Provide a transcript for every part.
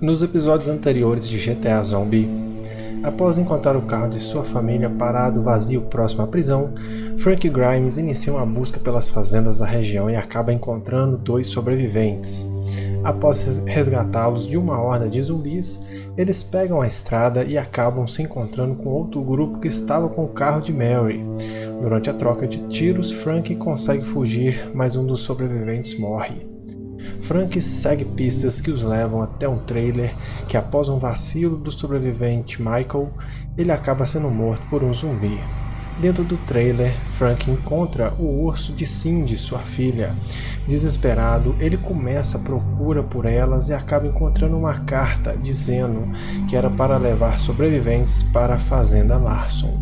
Nos episódios anteriores de GTA Zombie, após encontrar o carro de sua família parado vazio próximo à prisão, Frank Grimes inicia uma busca pelas fazendas da região e acaba encontrando dois sobreviventes. Após resgatá-los de uma horda de zumbis, eles pegam a estrada e acabam se encontrando com outro grupo que estava com o carro de Mary. Durante a troca de tiros, Frank consegue fugir, mas um dos sobreviventes morre. Frank segue pistas que os levam até um trailer que após um vacilo do sobrevivente Michael, ele acaba sendo morto por um zumbi. Dentro do trailer, Frank encontra o urso de Cindy, sua filha. Desesperado, ele começa a procura por elas e acaba encontrando uma carta dizendo que era para levar sobreviventes para a Fazenda Larson.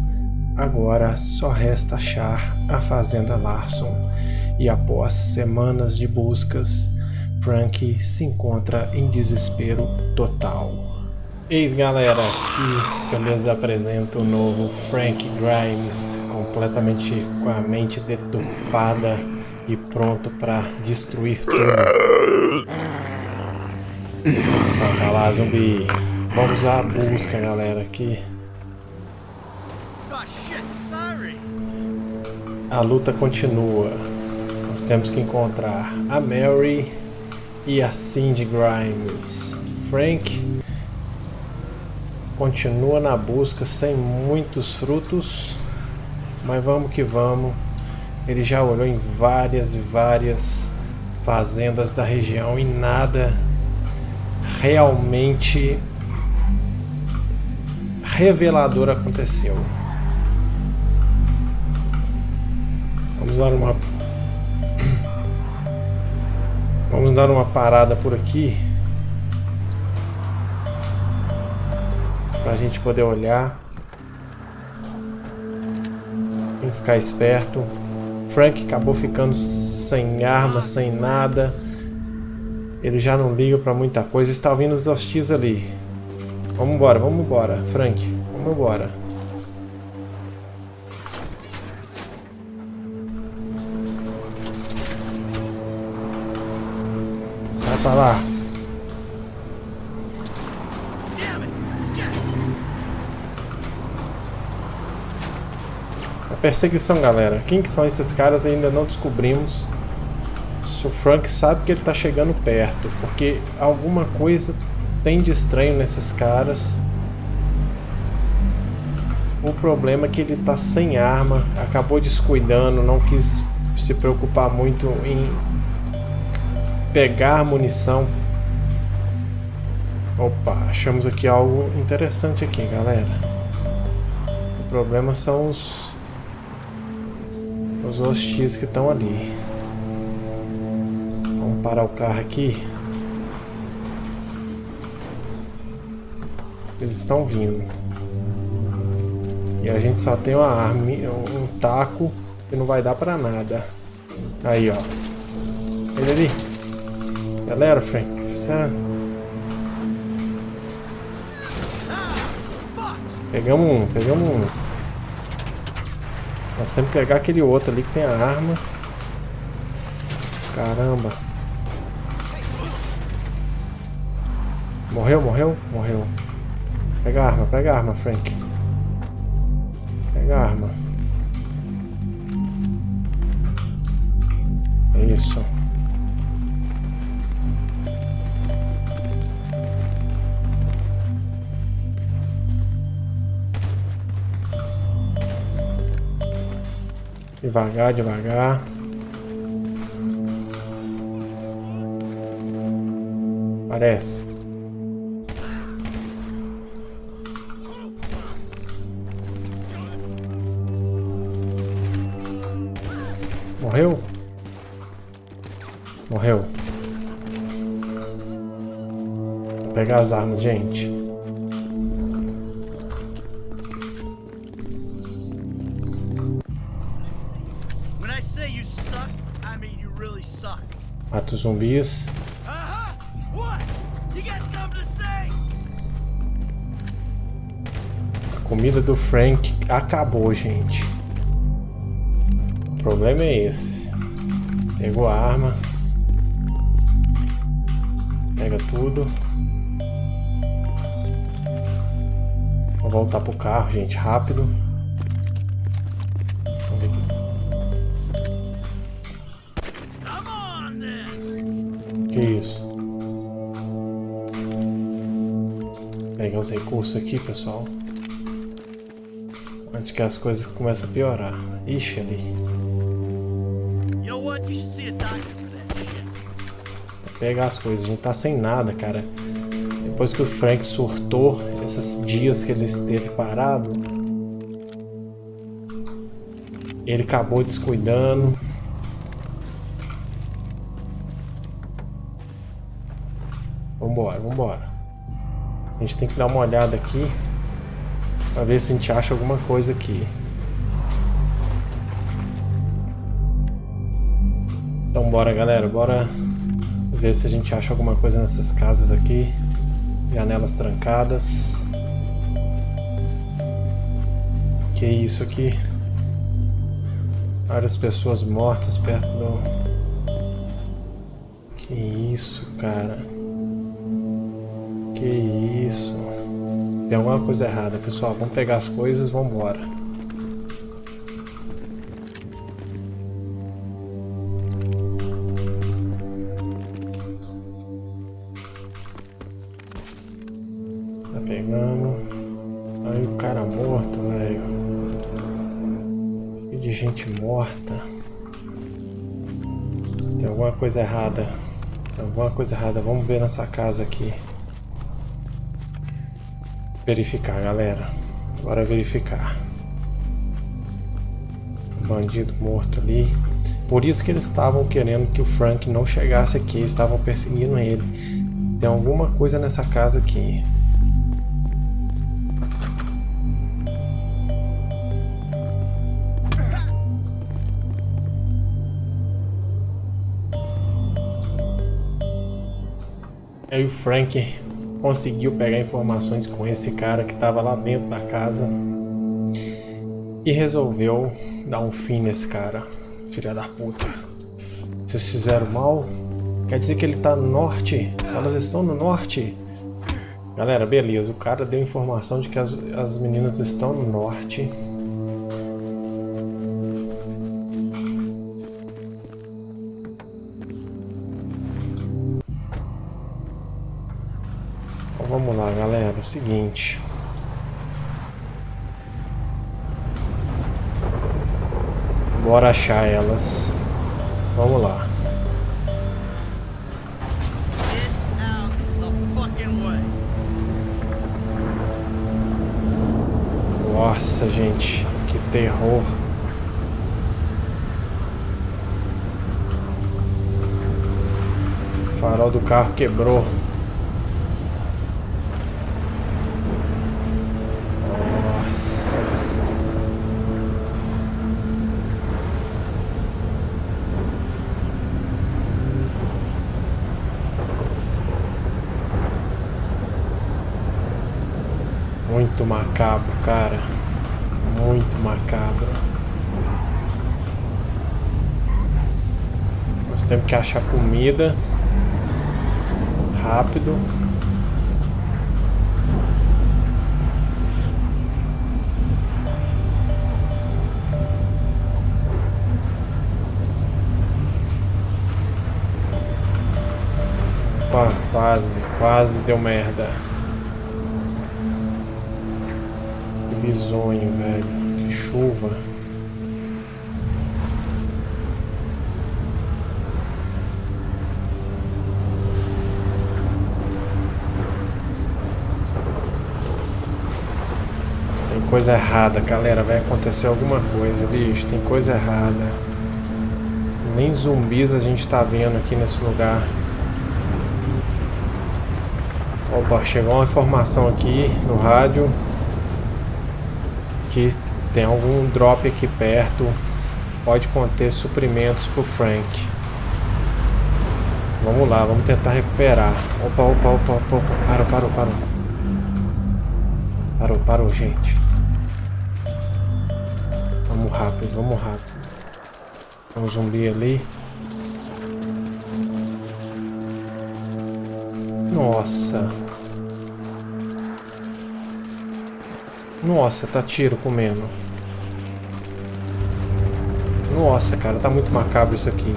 Agora só resta achar a Fazenda Larson, e após semanas de buscas, Frank se encontra em desespero total. Eis galera, aqui eu lhes apresento o novo Frank Grimes, completamente com a mente deturpada e pronto para destruir tudo. Saca lá, zumbi. Vamos à busca, galera, aqui. A luta continua. Nós temos que encontrar a Mary e a Cindy Grimes. Frank continua na busca sem muitos frutos, mas vamos que vamos. Ele já olhou em várias e várias fazendas da região e nada realmente revelador aconteceu. Vamos dar uma Vamos dar uma parada por aqui. Para a gente poder olhar. Tem que ficar esperto. Frank acabou ficando sem arma, sem nada. Ele já não liga para muita coisa. Está vindo os hostis ali. Vamos embora, vamos embora, Frank. Vamos embora. Sai pra lá. A perseguição, galera. Quem que são esses caras ainda não descobrimos. O Frank sabe que ele tá chegando perto, porque alguma coisa tem de estranho nesses caras. O problema é que ele tá sem arma, acabou descuidando, não quis se preocupar muito em pegar munição. Opa, achamos aqui algo interessante aqui, galera. O problema são os os hostis que estão ali. Vamos parar o carro aqui. Eles estão vindo. E a gente só tem uma arma, um taco que não vai dar pra nada. Aí, ó. Ele ali. Galera, Frank. Será? Pegamos um, pegamos um. Nós temos que pegar aquele outro ali que tem a arma. Caramba. Morreu, morreu? Morreu. Pega a arma, pega a arma, Frank. Pega a arma. Isso. Devagar, devagar. Parece. Morreu? Morreu. Vou pegar as armas, gente. os zumbis. A comida do Frank acabou, gente. O problema é esse. Pegou a arma. Pega tudo. Vou voltar pro carro, gente, rápido. Isso? Pegar os recursos aqui, pessoal. Antes que as coisas comecem a piorar. Ixi, ali. Pegar as coisas, gente tá sem nada, cara. Depois que o Frank surtou, esses dias que ele esteve parado, ele acabou descuidando. Vambora, vambora. A gente tem que dar uma olhada aqui para ver se a gente acha alguma coisa aqui. Então bora galera, bora ver se a gente acha alguma coisa nessas casas aqui. Janelas trancadas. Que isso aqui? Várias pessoas mortas perto do... Que isso, cara? Que isso? Tem alguma coisa errada, pessoal. Vamos pegar as coisas e vamos embora. Tá pegando. Aí o cara morto, velho. E de gente morta. Tem alguma coisa errada. Tem alguma coisa errada. Vamos ver nessa casa aqui. Verificar, galera. Bora verificar. Bandido morto ali. Por isso que eles estavam querendo que o Frank não chegasse aqui. Estavam perseguindo ele. Tem alguma coisa nessa casa aqui. Aí o Frank conseguiu pegar informações com esse cara que estava lá dentro da casa e resolveu dar um fim nesse cara, filha da puta. Vocês fizeram mal? Quer dizer que ele está no norte? Elas estão no norte? Galera, beleza, o cara deu informação de que as, as meninas estão no norte. Seguinte. Bora achar elas. Vamos lá. Nossa, gente. Que terror. O farol do carro quebrou. Muito macabro, cara. Muito macabro. Nós temos que achar comida. Rápido. Opa, quase, quase deu merda. bizonho, velho. Que chuva. Coisa errada, galera. Vai acontecer alguma coisa, bicho. Tem coisa errada. Nem zumbis a gente tá vendo aqui nesse lugar. Opa, chegou uma informação aqui no rádio que tem algum drop aqui perto, pode conter suprimentos pro Frank. Vamos lá, vamos tentar recuperar. Opa, opa, opa, opa, parou, parou, parou. Parou, parou, gente. Vamos rápido, vamos rápido. Tem um zumbi ali. Nossa. Nossa, tá tiro comendo. Nossa, cara, tá muito macabro isso aqui.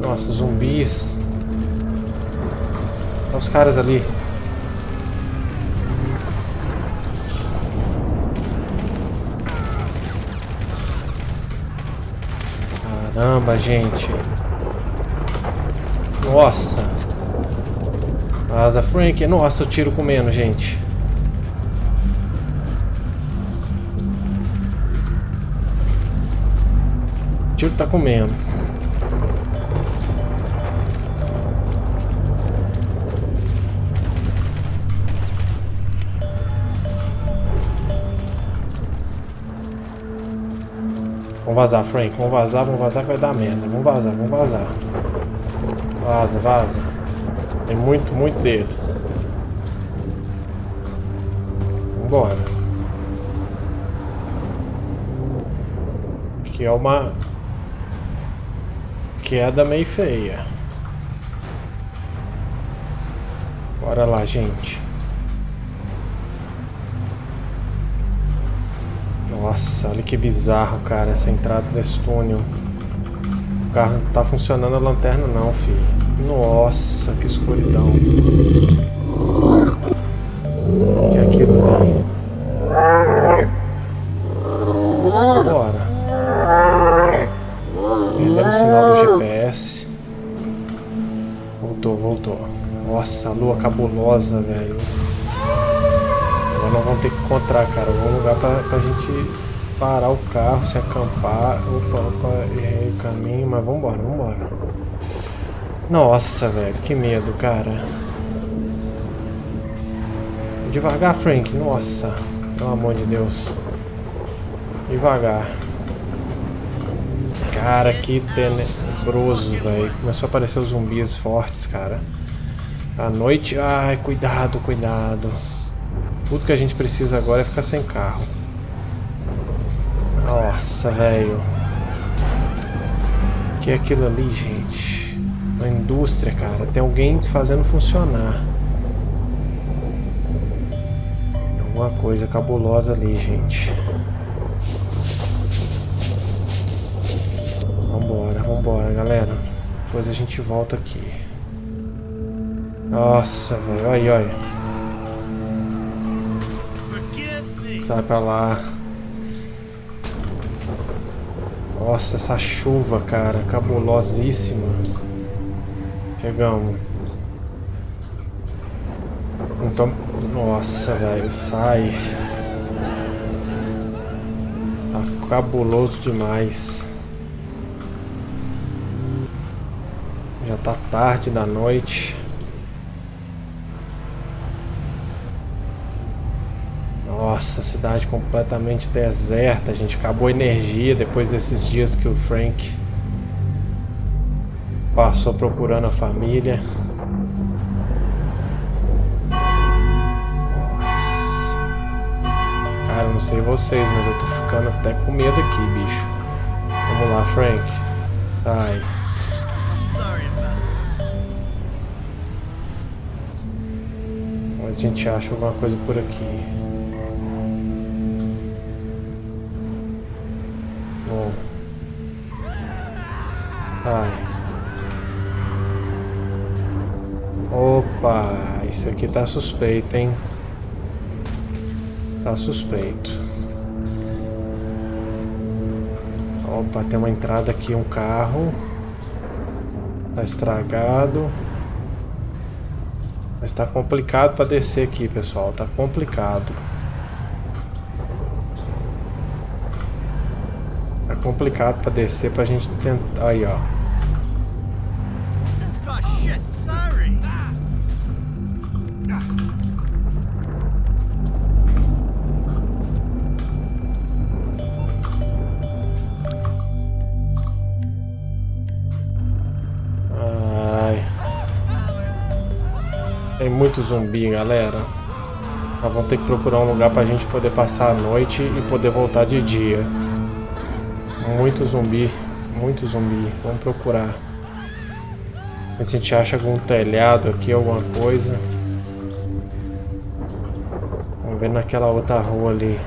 Nossa, zumbis. Olha os caras ali. Caramba, gente. Nossa. Asa Frank. Nossa, eu tiro comendo, gente. O tiro tá comendo. Vamos vazar, Frank. Vamos vazar, vamos vazar que vai dar merda. Vamos vazar, vamos vazar. Vaza, vaza. Tem muito, muito deles. Vambora. Aqui é uma queda meio feia. Bora lá, gente. Nossa, olha que bizarro, cara, essa entrada desse túnel. O carro não tá funcionando a lanterna não, filho. Nossa, que escuridão. Que é aquilo ali? Bora. Perdemos o sinal do GPS. Voltou, voltou. Nossa, a lua cabulosa, velho nós vamos ter que encontrar, cara, algum lugar pra, pra gente parar o carro, se acampar. Opa, opa, errei o caminho, mas vambora, vambora. Nossa, velho, que medo, cara. Devagar, Frank, nossa. Pelo amor de Deus. Devagar. Cara, que tenebroso, velho. Começou a aparecer os zumbis fortes, cara. À noite... Ai, cuidado, cuidado. Tudo que a gente precisa agora é ficar sem carro. Nossa, velho. O que é aquilo ali, gente? Uma indústria, cara. Tem alguém fazendo funcionar. Alguma coisa cabulosa ali, gente. Vambora, vambora, galera. Depois a gente volta aqui. Nossa, velho. Olha, olha. Sai pra lá. Nossa, essa chuva, cara, cabulosíssima. Chegamos. Então, nossa, velho, sai. Tá cabuloso demais. Já tá tarde da noite. Nossa, cidade completamente deserta, gente acabou a energia depois desses dias que o Frank passou procurando a família. Nossa. Cara, não sei vocês, mas eu tô ficando até com medo aqui, bicho. Vamos lá, Frank. Sai. Mas a gente acha alguma coisa por aqui. Ai. Opa, isso aqui tá suspeito, hein? Tá suspeito. Opa, tem uma entrada aqui, um carro. Tá estragado. Mas tá complicado pra descer aqui, pessoal. Tá complicado. Complicado pra descer pra gente tentar. Aí, ó. Ai. Tem muito zumbi, galera. Nós vamos ter que procurar um lugar pra gente poder passar a noite e poder voltar de dia. Muito zumbi. Muito zumbi. Vamos procurar. Ver se a gente acha algum telhado aqui, alguma coisa. Vamos ver naquela outra rua ali.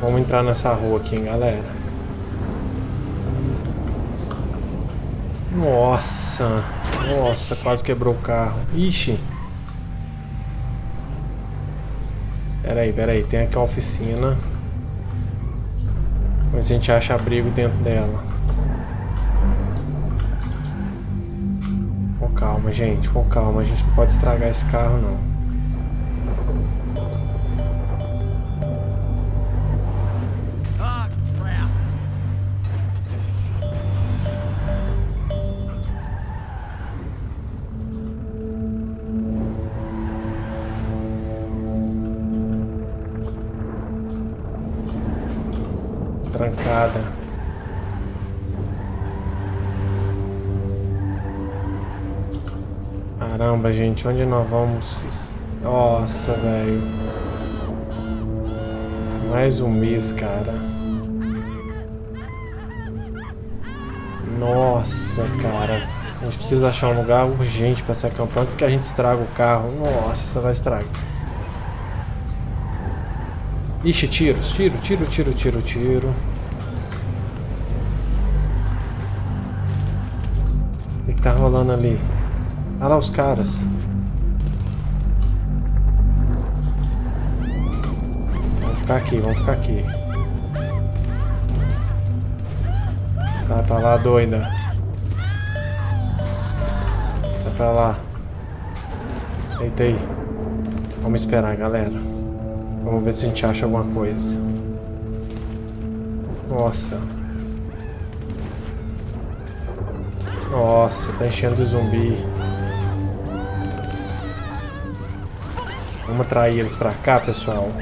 Vamos entrar nessa rua aqui, hein, galera. Nossa. Nossa, quase quebrou o carro. Ixi. Pera aí, pera aí. Tem aqui uma oficina. Se a gente acha abrigo dentro dela. Com calma, gente. Com calma. A gente não pode estragar esse carro, não. Trancada. Caramba, gente, onde nós vamos? Nossa, velho. Mais um mês, cara. Nossa, cara. A gente precisa achar um lugar urgente para se acampar antes que a gente estrague o carro. Nossa, vai estragar. Ixi, tiros, tiro, tiro, tiro, tiro, tiro. Tá rolando ali? Olha lá os caras. Vamos ficar aqui, vamos ficar aqui. Sai pra lá, doida. Sai pra lá. Eita aí. Vamos esperar, galera. Vamos ver se a gente acha alguma coisa. Nossa. Nossa, tá enchendo de zumbi. Vamos atrair eles pra cá, pessoal.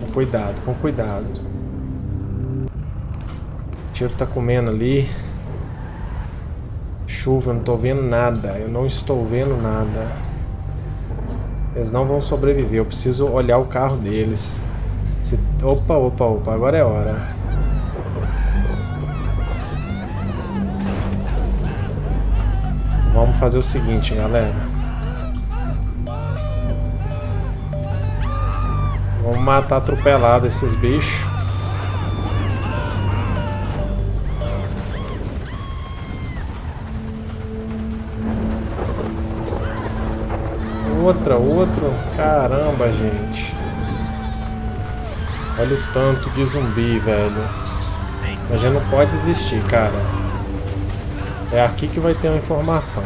Com cuidado, com cuidado. O tiro tá comendo ali chuva, eu não estou vendo nada. Eu não estou vendo nada. Eles não vão sobreviver. Eu preciso olhar o carro deles. Se... Opa, opa, opa. Agora é hora. Vamos fazer o seguinte, galera. Vamos matar atropelado esses bichos. outra, outro. Caramba, gente. Olha o tanto de zumbi, velho. A gente não pode desistir, cara. É aqui que vai ter uma informação.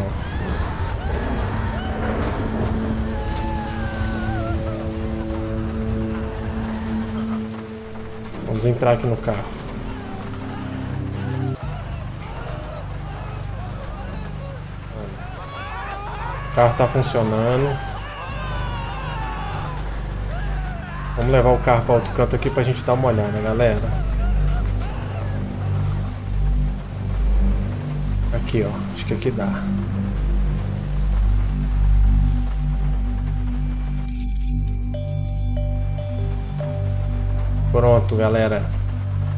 Vamos entrar aqui no carro. O carro está funcionando. Vamos levar o carro para outro canto aqui para a gente dar uma olhada, galera. Aqui, ó. Acho que aqui dá. Pronto, galera.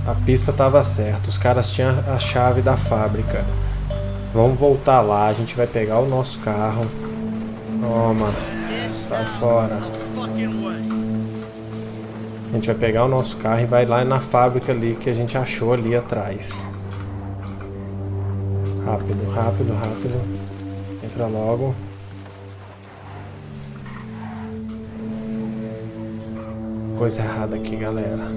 A pista estava certa. Os caras tinham a chave da fábrica. Vamos voltar lá. A gente vai pegar o nosso carro. Toma. Sai fora. A gente vai pegar o nosso carro e vai lá na fábrica ali que a gente achou ali atrás. Rápido, rápido, rápido. Entra logo. Coisa errada aqui, galera.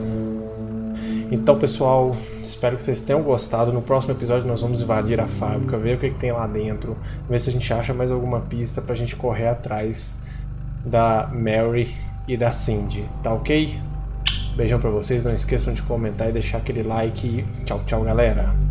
Então, pessoal, espero que vocês tenham gostado. No próximo episódio nós vamos invadir a fábrica, ver o que, que tem lá dentro, ver se a gente acha mais alguma pista pra gente correr atrás da Mary e da Cindy, tá ok? Beijão pra vocês, não esqueçam de comentar e deixar aquele like. Tchau, tchau, galera.